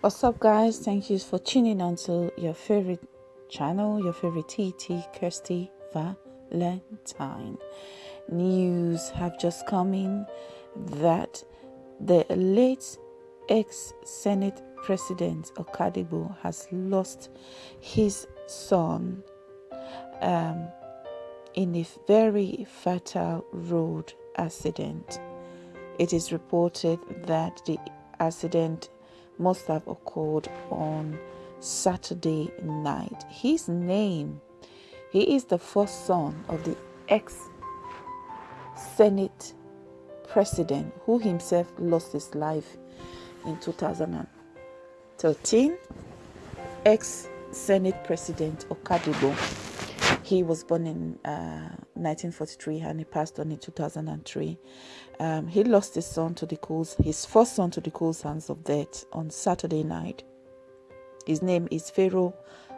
What's up, guys? Thank you for tuning on to your favorite channel, your favorite TT Kirsty Valentine. News have just come in that the late ex Senate President Okadigbo has lost his son um, in a very fatal road accident. It is reported that the accident must have occurred on Saturday night. His name, he is the first son of the ex Senate president who himself lost his life in 2013. Ex Senate President Okadigbo. He was born in uh, 1943 and he passed on in 2003. Um, he lost his son to the cold, his first son to the cold hands of death on Saturday night. His name is Pharaoh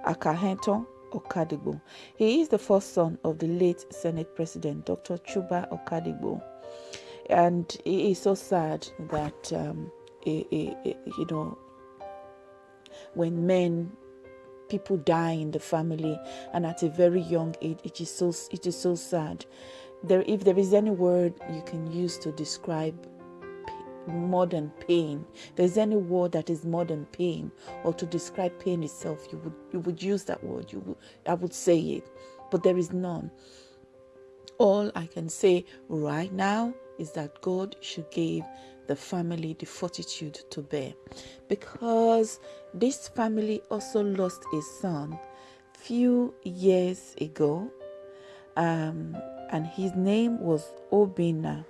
Akaheton Okadigbo. He is the first son of the late Senate President Dr. Chuba Okadigbo, and it is so sad that um, you know when men people die in the family and at a very young age it is so it is so sad. There if there is any word you can use to describe more than pain there's any word that is more than pain or to describe pain itself you would you would use that word you would i would say it but there is none. All i can say right now is that god should give the family the fortitude to bear. Because this family also lost a son few years ago um, and his name was Obinna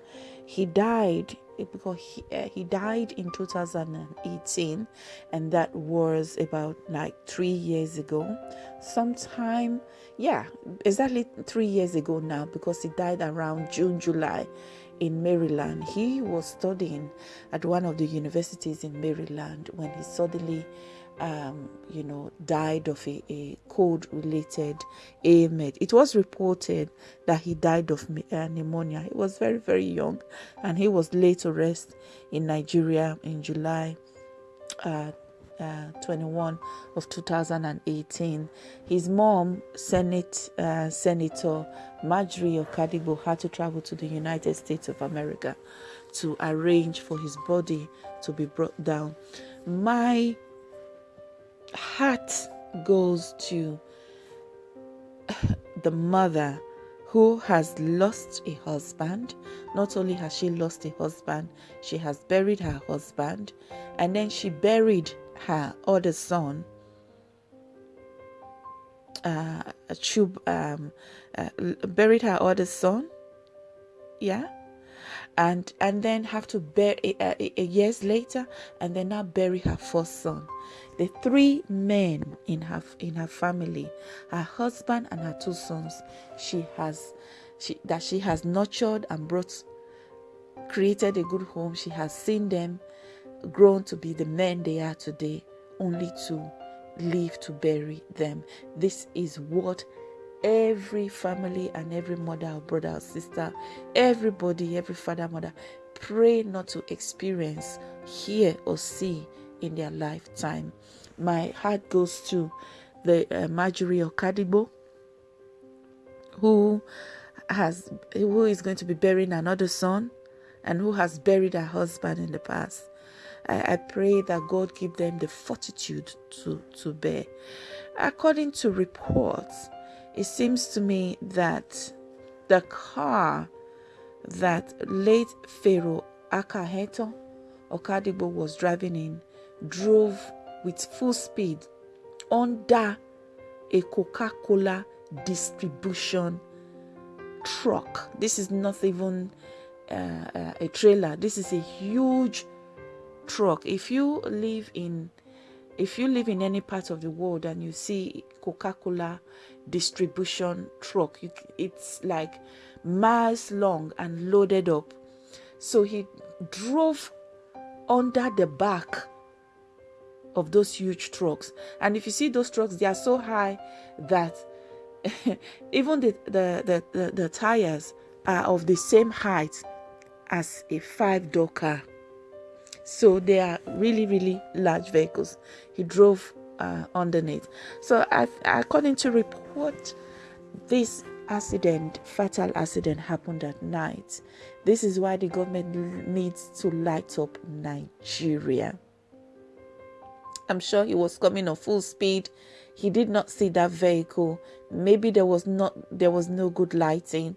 he died because he, uh, he died in 2018 and that was about like three years ago sometime yeah exactly three years ago now because he died around june july in Maryland. He was studying at one of the universities in Maryland when he suddenly, um, you know, died of a, a cold related ailment. It was reported that he died of uh, pneumonia. He was very, very young and he was laid to rest in Nigeria in July uh, uh, 21 of 2018. His mom, Senate uh, Senator Margery Okadigbo, had to travel to the United States of America to arrange for his body to be brought down. My heart goes to the mother who has lost a husband. Not only has she lost a husband, she has buried her husband, and then she buried her other son, uh, Chub, um, uh, buried her other son, yeah, and and then have to bury uh, years later, and then now bury her first son. The three men in her in her family, her husband and her two sons, she has, she that she has nurtured and brought, created a good home. She has seen them grown to be the men they are today, only to live to bury them. This is what every family and every mother or brother or sister, everybody, every father, mother, pray not to experience, hear, or see in their lifetime. My heart goes to the uh, Margery Okadigbo, who has who is going to be burying another son and who has buried her husband in the past. I, I pray that God give them the fortitude to, to bear. According to reports, it seems to me that the car that late Pharaoh Akaheto Okadigbo was driving in drove with full speed under a Coca Cola distribution truck. This is not even uh, uh, a trailer, this is a huge truck if you live in if you live in any part of the world and you see coca-cola distribution truck you, it's like miles long and loaded up. So he drove under the back of those huge trucks. And if you see those trucks they are so high that even the, the, the, the, tires are of the same height as a five door car So they are really, really large vehicles. He drove uh, underneath. So, according to report, this accident, fatal accident, happened at night. This is why the government needs to light up Nigeria. I'm sure he was coming on full speed. He did not see that vehicle. Maybe there was not there was no good lighting,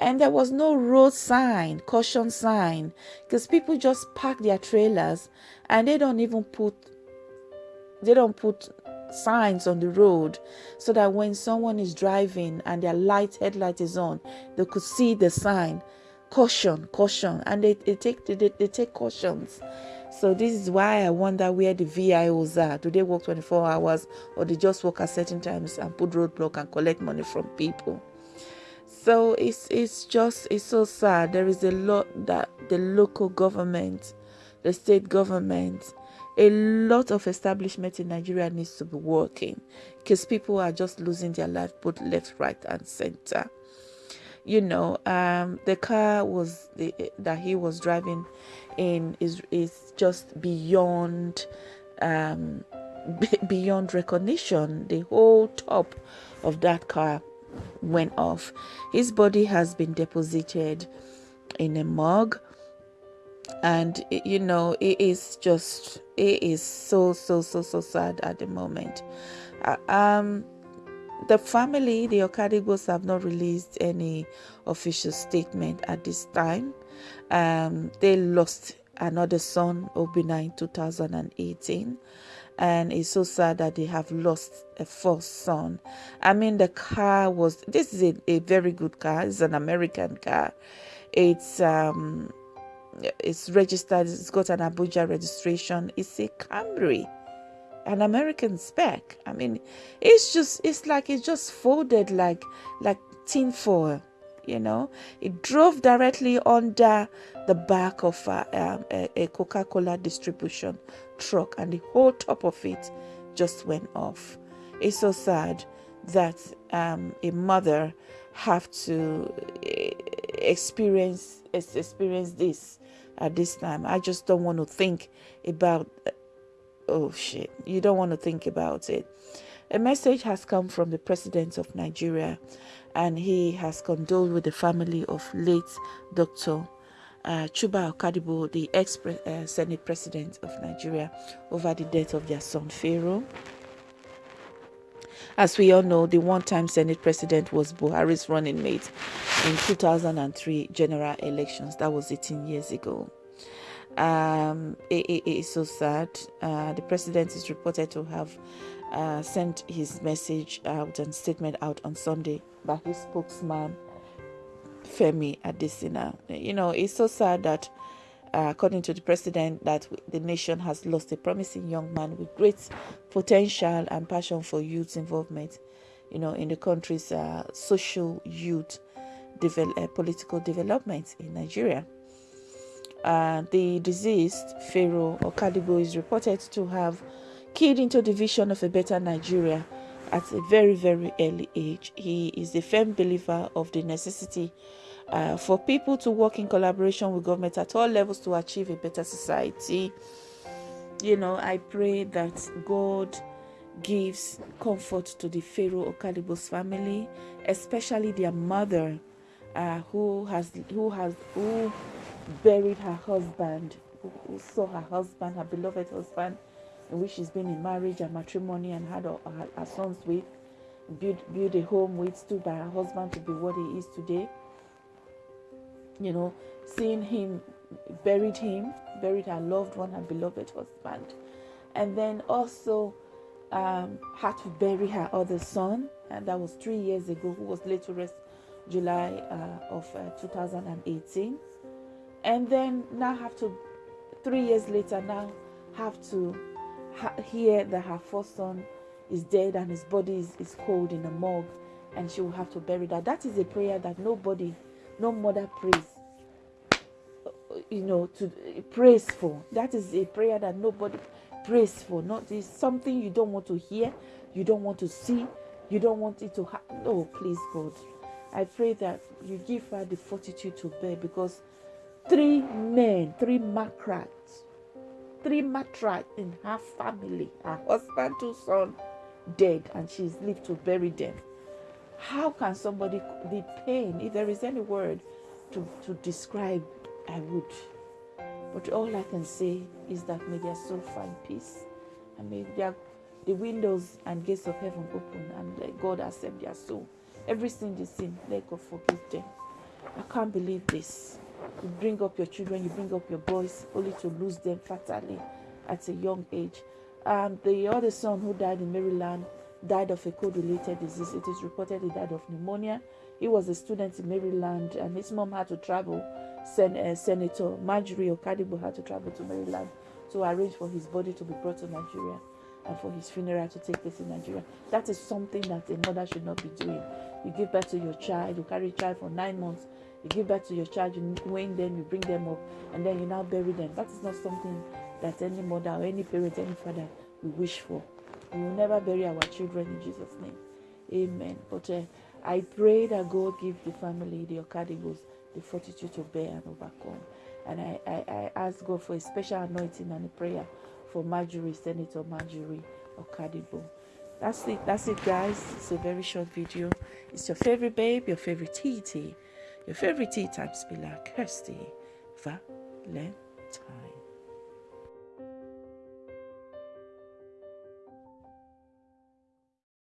and there was no road sign, caution sign, because people just park their trailers and they don't even put they don't put signs on the road so that when someone is driving and their light headlight is on, they could see the sign caution, caution, and they, they take they, they take cautions. So this is why I wonder where the VIOs are. Do they work 24 hours or they just work at certain times and put roadblock and collect money from people? So it's it's just it's so sad. There is a lot that the local government, the state government, a lot of establishment in Nigeria needs to be working because people are just losing their life both left, right, and center. You know, um, the car was the, that he was driving in is is just beyond um, beyond recognition. The whole top of that car went off. His body has been deposited in a morgue and you know it is just it is so so so so sad at the moment uh, um the family the Okadigbos have not released any official statement at this time. Um they lost another son Obinna in 2018 and it's so sad that they have lost a first son. I mean the car was this is a, a very good car. It's an american car. It's um it's registered, it's got an Abuja registration. It's a Camry, an American spec. I mean, it's just it's like it's just folded like like tin foil. You know, it drove directly under the back of a, um, a, a Coca-Cola distribution truck, and the whole top of it just went off. It's so sad that um, a mother have to eh, experience experience this at this time. I just don't want to think about, oh shit, you don't want to think about it. A message has come from the president of Nigeria, and he has condoled with the family of late Dr. Uh, Chuba Okadigbo, the ex uh, Senate president of Nigeria, over the death of their son Pharaoh. As we all know, the one time Senate president was Buhari's running mate in 2003 general elections. That was 18 years ago. Um, it, it, it is so sad. Uh, the president is reported to have uh, sent his message out and statement out on Sunday by his spokesman, Femi Adesina. You know, it's so sad that uh, according to the president, that the nation has lost a promising young man with great potential and passion for youth involvement, you know, in the country's uh, social youth uh, political development in Nigeria. Uh, the deceased Pharaoh Okadigbo is reported to have keyed into the vision of a better Nigeria at a very, very early age. He is a firm believer of the necessity uh, for people to work in collaboration with government at all levels to achieve a better society. You know, I pray that God gives comfort to the Pharaoh Okadigbo's family, especially their mother, uh, who has who has who buried her husband, who, saw her husband, her beloved husband, in which she's been in marriage and matrimony and had her, her, her sons with, built, built a home with, stood by her husband to be what he is today. You know, seeing him, buried him, buried her loved one, her beloved husband, and then also um, had to bury her other son, and that was three years ago, who was laid to rest July uh, of uh, 2018, and then now have to, three years later, now have to ha- hear that her first son is dead and his body is, is cold in a morgue, and she will have to bury that. That is a prayer that nobody no mother prays uh, you know to uh, praise for. That is a prayer that nobody prays for. Not is something you don't want to hear you don't want to see you don't want it to happen no please god. I pray that you give her the fortitude to bear because three men three macrats three matriarchs in her family. Her husband, two sons, dead, and she's lived to bury them. How can somebody, the pain, if there is any word to, to describe, I would. But all I can say is that may their soul find peace and may their, the windows and gates of heaven open and let God accept their soul. Every sin they sin, let God forgive them. I can't believe this. You bring up your children, you bring up your boys, only to lose them fatally at a young age. Um, the other son who died in Maryland died of a cold-related disease. It is reported he died of pneumonia. He was a student in Maryland, and his mom had to travel. Sen- uh, Senator Margery Okadigbo had to travel to Maryland to arrange for his body to be brought to Nigeria and for his funeral to take place in Nigeria. That is something that a mother should not be doing. You give birth to your child, you carry child for nine months, you give birth to your child, you wean them, you bring them up, and then you now bury them. That is not something that any mother or any parent, any father will wish for. We will never bury our children in Jesus' name. Amen. But uh, I pray that God give the family, the Okadigbos, the fortitude to bear and overcome. And I, I, I ask God for a special anointing and a prayer for Margery, Senator Margery Okadigbo. That's it. That's it, guys. It's a very short video. It's your favorite babe, your favorite TT, your favorite tea time spiller, Kirsty Valentine.